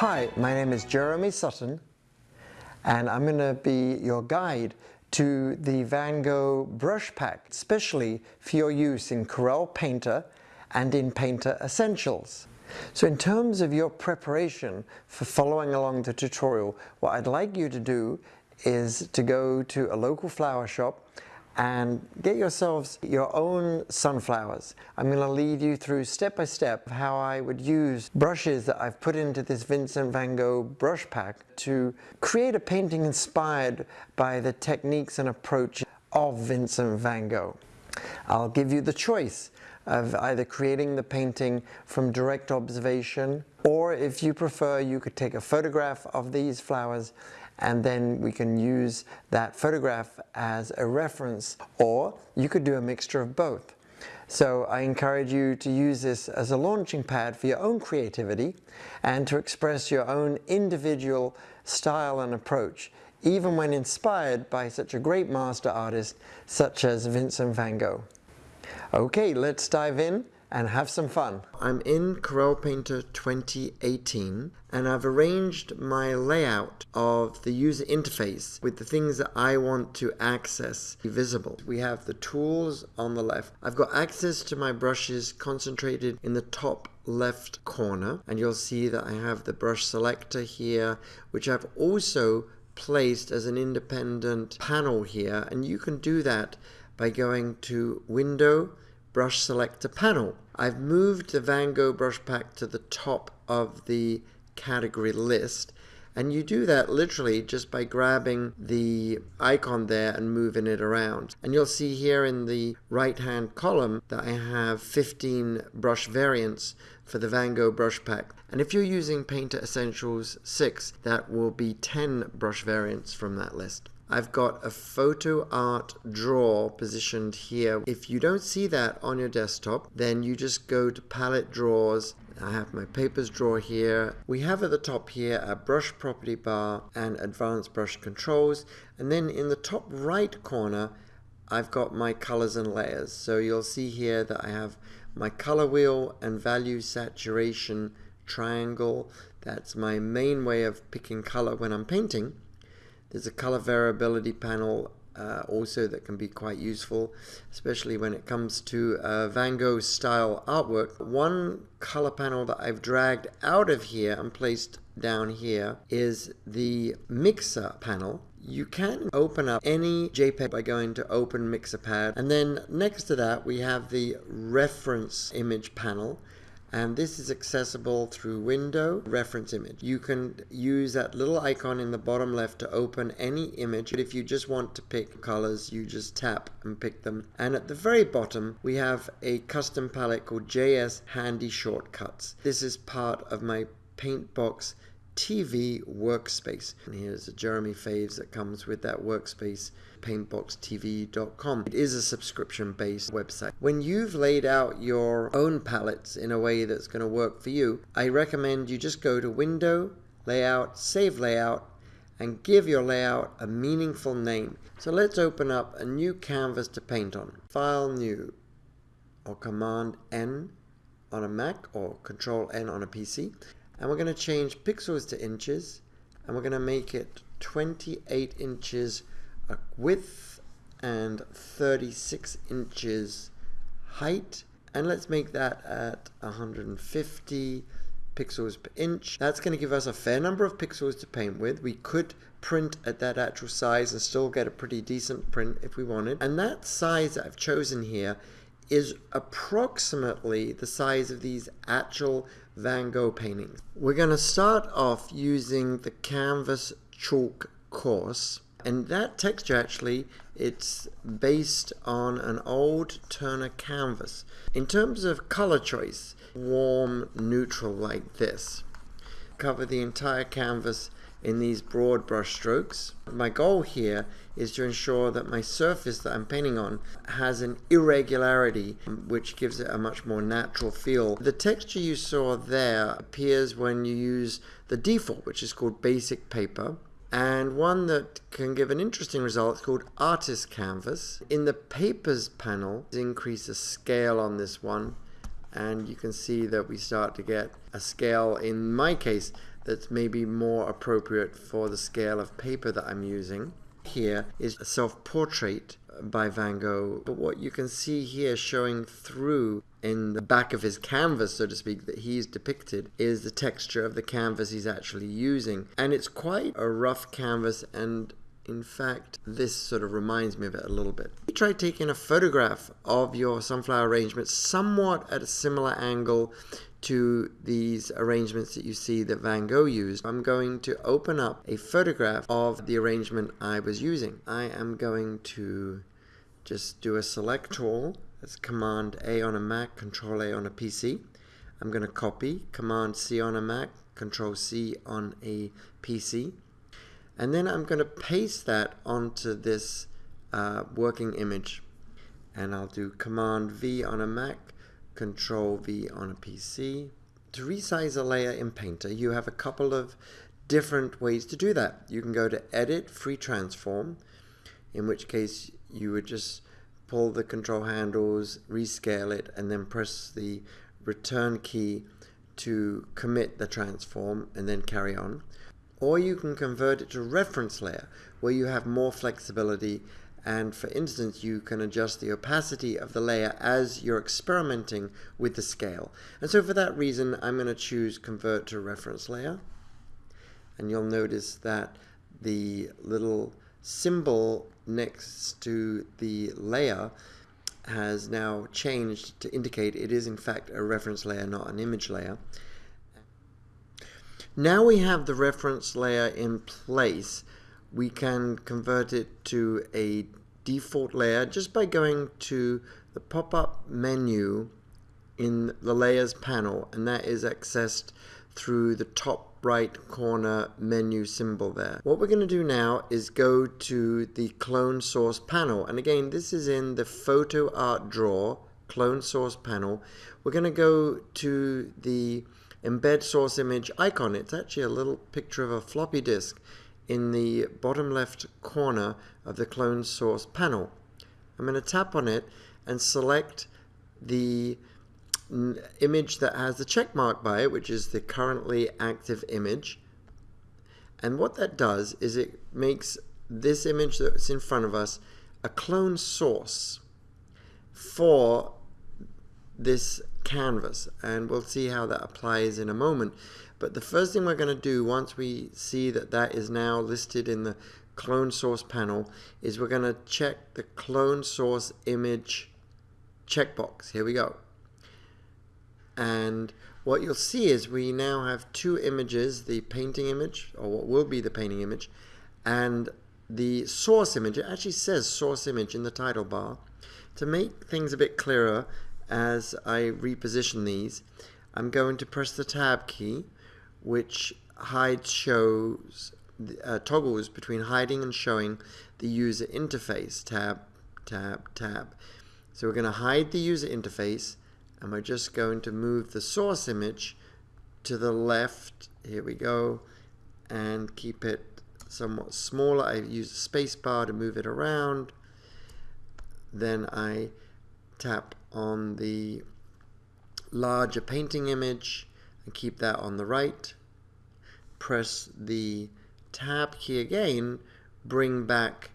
Hi, my name is Jeremy Sutton and I'm going to be your guide to the Van Gogh brush pack, especially for your use in Corel Painter and in Painter Essentials. So in terms of your preparation for following along the tutorial, what I'd like you to do is to go to a local flower shop and get yourselves your own sunflowers. I'm going to lead you through step by step how I would use brushes that I've put into this Vincent van Gogh brush pack to create a painting inspired by the techniques and approach of Vincent van Gogh. I'll give you the choice of either creating the painting from direct observation or if you prefer you could take a photograph of these flowers and then we can use that photograph as a reference or you could do a mixture of both. So I encourage you to use this as a launching pad for your own creativity and to express your own individual style and approach even when inspired by such a great master artist such as Vincent van Gogh. Okay, let's dive in and have some fun. I'm in Corel Painter 2018 and I've arranged my layout of the user interface with the things that I want to access visible. We have the tools on the left. I've got access to my brushes concentrated in the top left corner and you'll see that I have the brush selector here which I've also placed as an independent panel here and you can do that by going to window brush selector panel. I've moved the Van Gogh brush pack to the top of the category list and you do that literally just by grabbing the icon there and moving it around. And you'll see here in the right hand column that I have 15 brush variants for the Van Gogh brush pack. And if you're using Painter Essentials 6, that will be 10 brush variants from that list. I've got a photo art drawer positioned here. If you don't see that on your desktop, then you just go to palette drawers. I have my papers drawer here. We have at the top here a brush property bar and advanced brush controls. And then in the top right corner, I've got my colors and layers. So you'll see here that I have my color wheel and value saturation triangle. That's my main way of picking color when I'm painting. There's a color variability panel uh, also that can be quite useful, especially when it comes to uh, Van Gogh style artwork. One color panel that I've dragged out of here and placed down here is the mixer panel. You can open up any JPEG by going to open mixer pad and then next to that we have the reference image panel and this is accessible through window reference image. You can use that little icon in the bottom left to open any image. But if you just want to pick colors you just tap and pick them. And at the very bottom we have a custom palette called JS handy shortcuts. This is part of my paintbox TV workspace. And here's a Jeremy Faves that comes with that workspace, paintboxtv.com. It is a subscription based website. When you've laid out your own palettes in a way that's going to work for you, I recommend you just go to Window, Layout, Save Layout, and give your layout a meaningful name. So let's open up a new canvas to paint on. File New or Command N on a Mac or Control N on a PC and we're going to change pixels to inches and we're going to make it 28 inches width and 36 inches height and let's make that at 150 pixels per inch. That's going to give us a fair number of pixels to paint with. We could print at that actual size and still get a pretty decent print if we wanted. And that size that I've chosen here is approximately the size of these actual Van Gogh paintings. We're going to start off using the canvas chalk coarse and that texture actually it's based on an old Turner canvas. In terms of color choice, warm neutral like this. Cover the entire canvas in these broad brush strokes. My goal here is to ensure that my surface that I'm painting on has an irregularity um, which gives it a much more natural feel. The texture you saw there appears when you use the default which is called basic paper and one that can give an interesting result called artist canvas. In the papers panel increase the scale on this one and you can see that we start to get a scale in my case that's maybe more appropriate for the scale of paper that I'm using. Here is a self-portrait by Van Gogh, but what you can see here showing through in the back of his canvas, so to speak, that he's depicted is the texture of the canvas he's actually using. And it's quite a rough canvas and in fact, this sort of reminds me of it a little bit. You try taking a photograph of your sunflower arrangement somewhat at a similar angle to these arrangements that you see that Van Gogh used. I'm going to open up a photograph of the arrangement I was using. I am going to just do a select all. That's Command A on a Mac, Control A on a PC. I'm going to copy, Command C on a Mac, Control C on a PC. And then I'm going to paste that onto this uh, working image. And I'll do Command V on a Mac, Control V on a PC. To resize a layer in Painter, you have a couple of different ways to do that. You can go to Edit, Free Transform, in which case you would just pull the control handles, rescale it, and then press the return key to commit the transform and then carry on or you can convert it to reference layer where you have more flexibility and for instance you can adjust the opacity of the layer as you're experimenting with the scale. And so for that reason I'm going to choose convert to reference layer. And you'll notice that the little symbol next to the layer has now changed to indicate it is in fact a reference layer not an image layer. Now we have the reference layer in place, we can convert it to a default layer just by going to the pop-up menu in the layers panel and that is accessed through the top right corner menu symbol there. What we're going to do now is go to the clone source panel and again this is in the photo art drawer clone source panel. We're going to go to the embed source image icon. It's actually a little picture of a floppy disk in the bottom left corner of the clone source panel. I'm going to tap on it and select the image that has the check mark by it, which is the currently active image. And what that does is it makes this image that's in front of us a clone source for this canvas and we'll see how that applies in a moment. But the first thing we're going to do once we see that that is now listed in the clone source panel is we're going to check the clone source image checkbox. Here we go. And what you'll see is we now have two images the painting image or what will be the painting image and the source image. It actually says source image in the title bar. To make things a bit clearer as I reposition these, I'm going to press the tab key, which hides shows uh, toggles between hiding and showing the user interface. Tab, tab, tab. So we're going to hide the user interface, and we're just going to move the source image to the left. Here we go, and keep it somewhat smaller. I use the space bar to move it around. Then I tap on the larger painting image and keep that on the right. Press the tab key again, bring back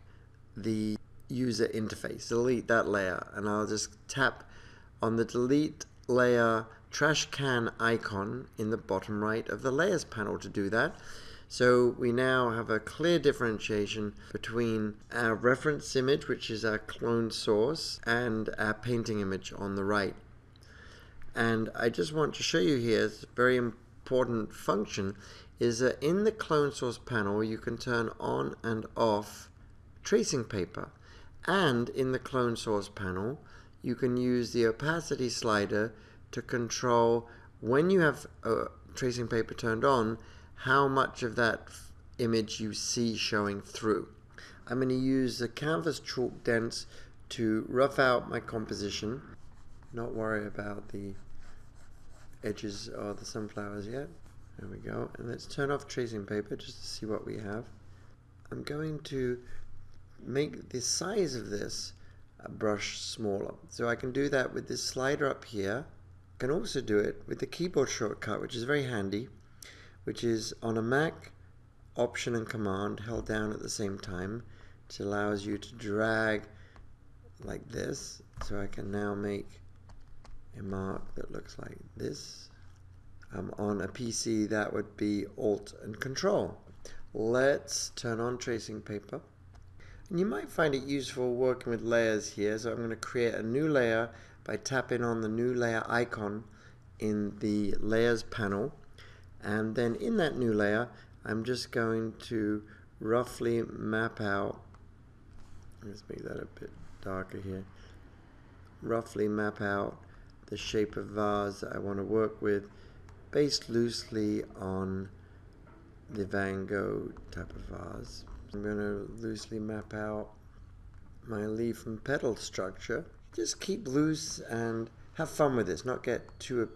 the user interface, delete that layer, and I'll just tap on the delete layer trash can icon in the bottom right of the layers panel to do that. So we now have a clear differentiation between our reference image, which is our clone source, and our painting image on the right. And I just want to show you here, it's a very important function, is that in the clone source panel you can turn on and off tracing paper. And in the clone source panel you can use the opacity slider to control when you have uh, tracing paper turned on how much of that image you see showing through. I'm going to use the canvas chalk dense to rough out my composition, not worry about the edges of the sunflowers yet. There we go. And let's turn off tracing paper just to see what we have. I'm going to make the size of this brush smaller. So I can do that with this slider up here. I can also do it with the keyboard shortcut, which is very handy which is on a Mac, Option and Command held down at the same time, which allows you to drag like this. So I can now make a mark that looks like this. Um, on a PC, that would be Alt and Control. Let's turn on tracing paper. And you might find it useful working with layers here. So I'm going to create a new layer by tapping on the new layer icon in the layers panel. And then in that new layer, I'm just going to roughly map out, let's make that a bit darker here, roughly map out the shape of vase that I want to work with based loosely on the Van Gogh type of vase. I'm going to loosely map out my leaf and petal structure. Just keep loose and have fun with this, not get too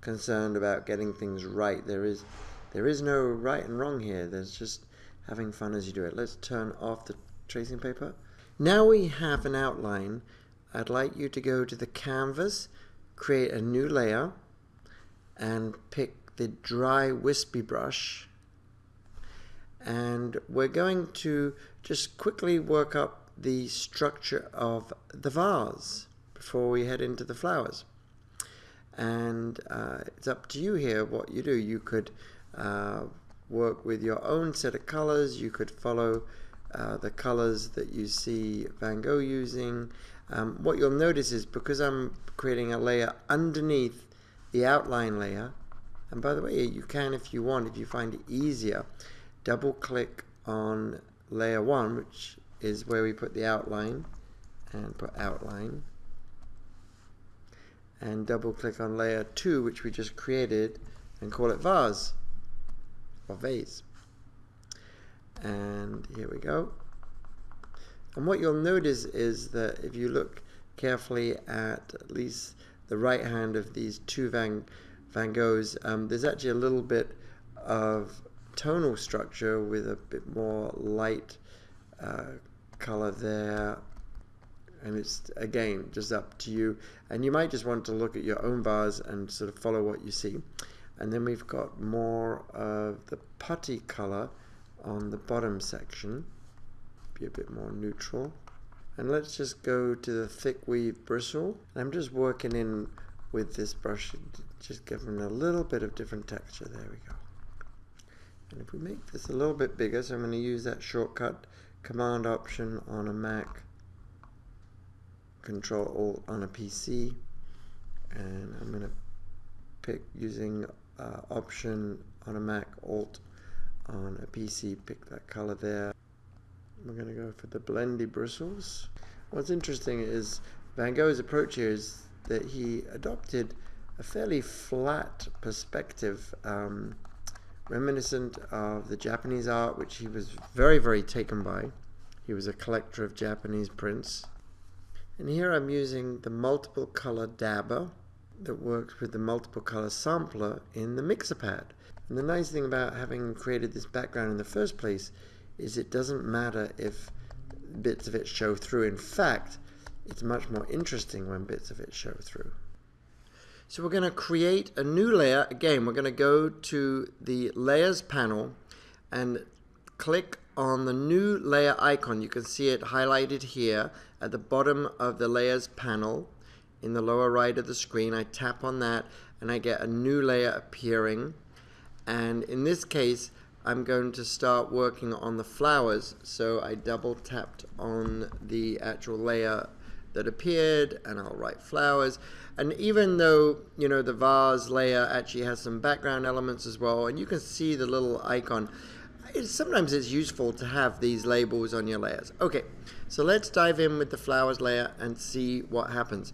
concerned about getting things right. There is there is no right and wrong here. There's just having fun as you do it. Let's turn off the tracing paper. Now we have an outline. I'd like you to go to the canvas, create a new layer, and pick the dry wispy brush and we're going to just quickly work up the structure of the vase before we head into the flowers and uh, it's up to you here what you do. You could uh, work with your own set of colors. You could follow uh, the colors that you see Van Gogh using. Um, what you'll notice is because I'm creating a layer underneath the outline layer and by the way you can if you want if you find it easier double click on layer 1 which is where we put the outline and put outline and double click on layer 2 which we just created and call it vase or vase. And here we go. And what you'll notice is that if you look carefully at at least the right hand of these two Van, Van Goghs um, there's actually a little bit of tonal structure with a bit more light uh, color there and it's again just up to you. And you might just want to look at your own vase and sort of follow what you see. And then we've got more of the putty color on the bottom section. Be a bit more neutral. And let's just go to the thick weave bristle. I'm just working in with this brush. Just giving a little bit of different texture. There we go. And if we make this a little bit bigger, so I'm going to use that shortcut command option on a Mac, control alt on a PC, and I'm going to pick using uh, option on a Mac, alt on a PC, pick that color there. We're going to go for the blendy bristles. What's interesting is Van Gogh's approach here is that he adopted a fairly flat perspective um, reminiscent of the Japanese art, which he was very, very taken by. He was a collector of Japanese prints. And here I'm using the multiple color dabber that works with the multiple color sampler in the mixer pad. And the nice thing about having created this background in the first place is it doesn't matter if bits of it show through. In fact, it's much more interesting when bits of it show through. So we're going to create a new layer. Again, we're going to go to the layers panel and click on the new layer icon. You can see it highlighted here at the bottom of the layers panel in the lower right of the screen. I tap on that and I get a new layer appearing. And in this case, I'm going to start working on the flowers. So I double tapped on the actual layer that appeared and I'll write flowers. And even though, you know, the vase layer actually has some background elements as well, and you can see the little icon, it's, sometimes it's useful to have these labels on your layers. Okay, so let's dive in with the flowers layer and see what happens.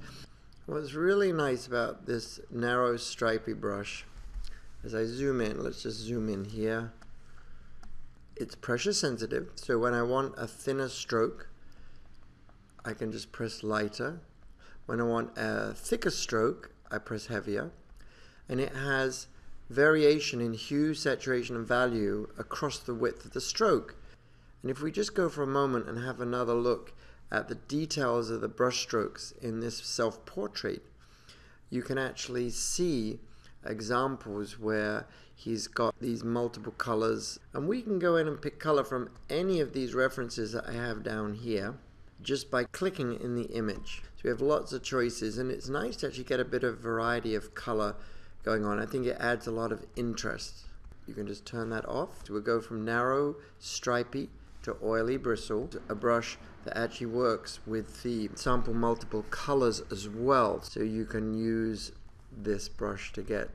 What's really nice about this narrow stripy brush, as I zoom in, let's just zoom in here, it's pressure sensitive, so when I want a thinner stroke, I can just press lighter. When I want a thicker stroke, I press heavier. And it has variation in hue, saturation, and value across the width of the stroke. And if we just go for a moment and have another look at the details of the brush strokes in this self-portrait, you can actually see examples where he's got these multiple colors and we can go in and pick color from any of these references that I have down here just by clicking in the image. So we have lots of choices and it's nice to actually get a bit of variety of color going on. I think it adds a lot of interest. You can just turn that off. So we'll go from narrow, stripy to oily bristle, a brush that actually works with the sample multiple colors as well. So you can use this brush to get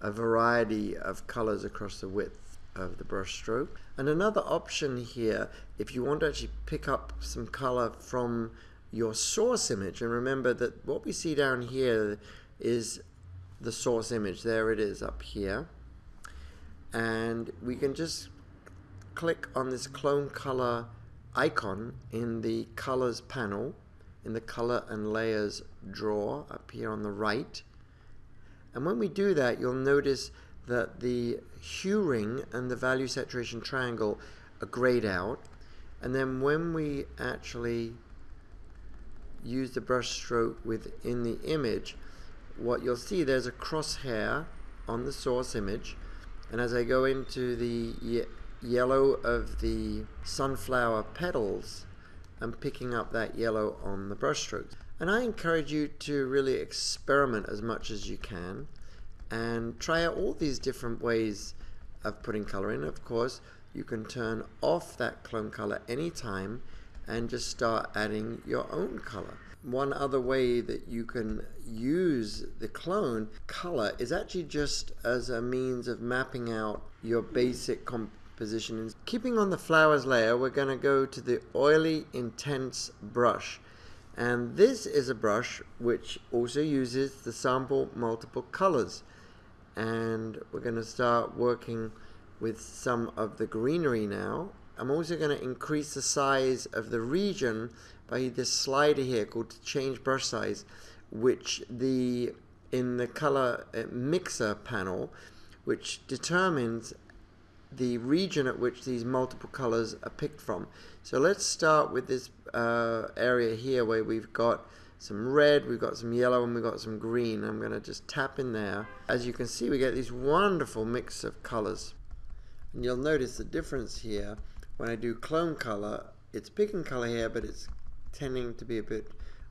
a variety of colors across the width of the brush stroke. And another option here, if you want to actually pick up some color from your source image, and remember that what we see down here is the source image. There it is up here. And we can just click on this clone color icon in the colors panel in the color and layers drawer up here on the right and when we do that you'll notice that the hue ring and the value saturation triangle are grayed out and then when we actually use the brush stroke within the image what you'll see there's a crosshair on the source image and as I go into the yellow of the sunflower petals I'm picking up that yellow on the brush strokes. And I encourage you to really experiment as much as you can and try out all these different ways of putting color in. Of course, you can turn off that clone color anytime and just start adding your own color. One other way that you can use the clone color is actually just as a means of mapping out your basic comp position. Keeping on the flowers layer, we're going to go to the oily intense brush. And this is a brush which also uses the sample multiple colors. And we're going to start working with some of the greenery now. I'm also going to increase the size of the region by this slider here called change brush size, which the in the color uh, mixer panel, which determines the region at which these multiple colors are picked from. So let's start with this uh, area here where we've got some red, we've got some yellow, and we've got some green. I'm going to just tap in there. As you can see, we get these wonderful mix of colors. And you'll notice the difference here. When I do clone color, it's picking color here, but it's tending to be a bit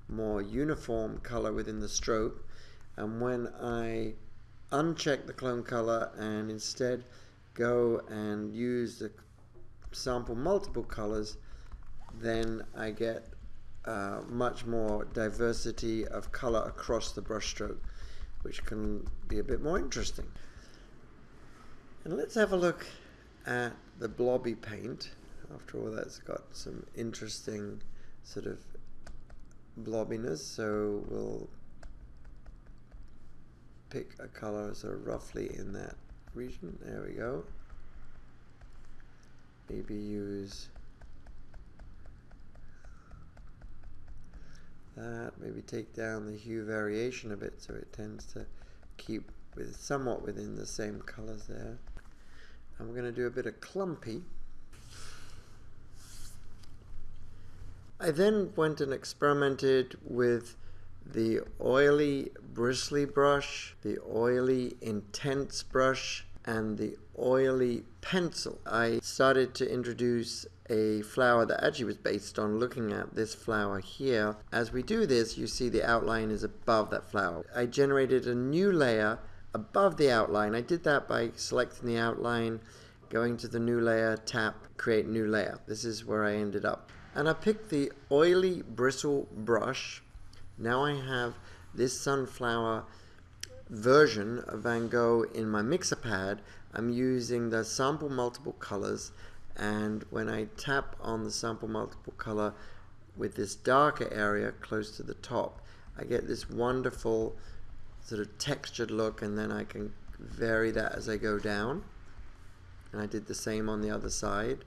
more uniform color within the stroke. And when I uncheck the clone color and instead go and use the sample multiple colors, then I get uh, much more diversity of color across the brushstroke, which can be a bit more interesting. And let's have a look at the blobby paint. After all, that's got some interesting sort of blobbiness, so we'll pick a color of roughly in that region. There we go. Maybe use that. Maybe take down the hue variation a bit so it tends to keep with somewhat within the same colors there. I'm going to do a bit of clumpy. I then went and experimented with the oily bristly brush, the oily intense brush, and the oily pencil. I started to introduce a flower that actually was based on looking at this flower here. As we do this, you see the outline is above that flower. I generated a new layer above the outline. I did that by selecting the outline, going to the new layer, tap, create new layer. This is where I ended up. And I picked the oily bristle brush now I have this sunflower version of Van Gogh in my mixer pad. I'm using the sample multiple colors and when I tap on the sample multiple color with this darker area close to the top, I get this wonderful sort of textured look and then I can vary that as I go down. And I did the same on the other side.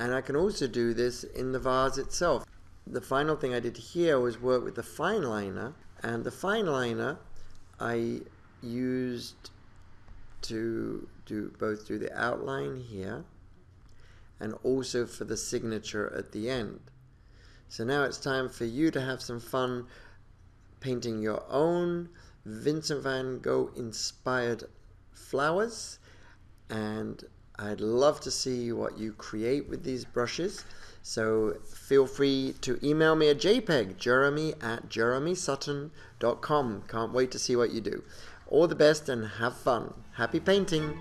And I can also do this in the vase itself. The final thing I did here was work with the fine liner. And the fine liner I used to do both do the outline here and also for the signature at the end. So now it's time for you to have some fun painting your own Vincent van Gogh inspired flowers. And I'd love to see what you create with these brushes. So feel free to email me a JPEG, jeremy at jeremysutton.com. Can't wait to see what you do. All the best and have fun. Happy painting!